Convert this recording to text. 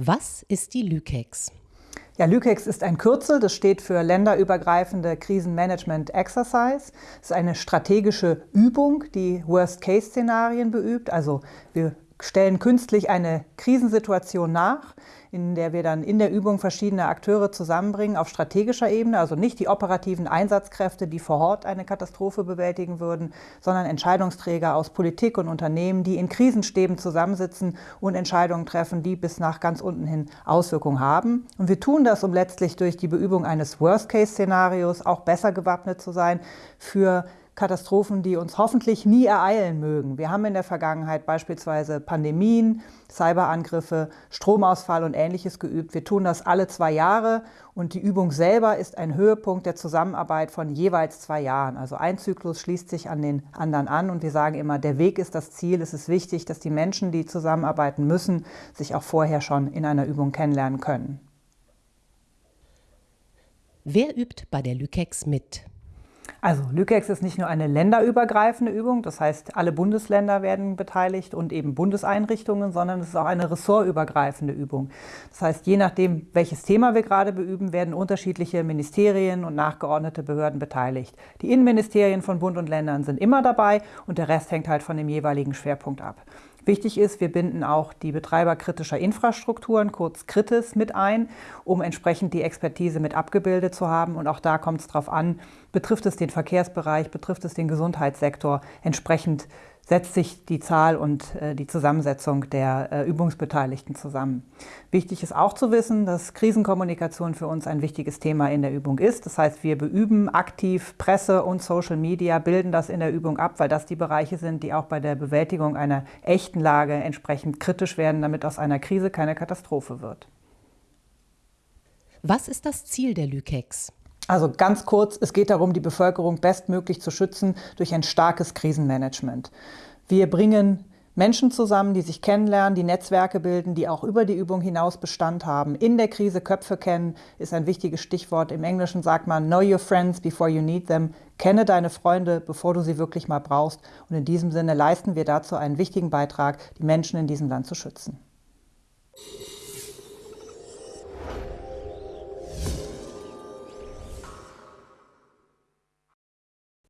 Was ist die LÜKEX? Ja, LÜKEX ist ein Kürzel, das steht für länderübergreifende Krisenmanagement Exercise. Es ist eine strategische Übung, die Worst-Case-Szenarien beübt. Also wir stellen künstlich eine Krisensituation nach, in der wir dann in der Übung verschiedene Akteure zusammenbringen auf strategischer Ebene, also nicht die operativen Einsatzkräfte, die vor Ort eine Katastrophe bewältigen würden, sondern Entscheidungsträger aus Politik und Unternehmen, die in Krisenstäben zusammensitzen und Entscheidungen treffen, die bis nach ganz unten hin Auswirkungen haben. Und wir tun das, um letztlich durch die Beübung eines Worst-Case-Szenarios auch besser gewappnet zu sein für Katastrophen, die uns hoffentlich nie ereilen mögen. Wir haben in der Vergangenheit beispielsweise Pandemien, Cyberangriffe, Stromausfall und Ähnliches geübt. Wir tun das alle zwei Jahre und die Übung selber ist ein Höhepunkt der Zusammenarbeit von jeweils zwei Jahren. Also ein Zyklus schließt sich an den anderen an und wir sagen immer, der Weg ist das Ziel. Es ist wichtig, dass die Menschen, die zusammenarbeiten müssen, sich auch vorher schon in einer Übung kennenlernen können. Wer übt bei der Lükex mit? Also Lükex ist nicht nur eine länderübergreifende Übung, das heißt alle Bundesländer werden beteiligt und eben Bundeseinrichtungen, sondern es ist auch eine ressortübergreifende Übung. Das heißt, je nachdem, welches Thema wir gerade beüben, werden unterschiedliche Ministerien und nachgeordnete Behörden beteiligt. Die Innenministerien von Bund und Ländern sind immer dabei und der Rest hängt halt von dem jeweiligen Schwerpunkt ab. Wichtig ist, wir binden auch die Betreiber kritischer Infrastrukturen, kurz KRITIS, mit ein, um entsprechend die Expertise mit abgebildet zu haben. Und auch da kommt es darauf an, betrifft es den Verkehrsbereich, betrifft es den Gesundheitssektor, entsprechend setzt sich die Zahl und äh, die Zusammensetzung der äh, Übungsbeteiligten zusammen. Wichtig ist auch zu wissen, dass Krisenkommunikation für uns ein wichtiges Thema in der Übung ist. Das heißt, wir beüben aktiv Presse und Social Media, bilden das in der Übung ab, weil das die Bereiche sind, die auch bei der Bewältigung einer echten Lage entsprechend kritisch werden, damit aus einer Krise keine Katastrophe wird. Was ist das Ziel der Lükex? Also ganz kurz, es geht darum, die Bevölkerung bestmöglich zu schützen durch ein starkes Krisenmanagement. Wir bringen Menschen zusammen, die sich kennenlernen, die Netzwerke bilden, die auch über die Übung hinaus Bestand haben. In der Krise Köpfe kennen ist ein wichtiges Stichwort. Im Englischen sagt man, know your friends before you need them. Kenne deine Freunde, bevor du sie wirklich mal brauchst. Und in diesem Sinne leisten wir dazu einen wichtigen Beitrag, die Menschen in diesem Land zu schützen.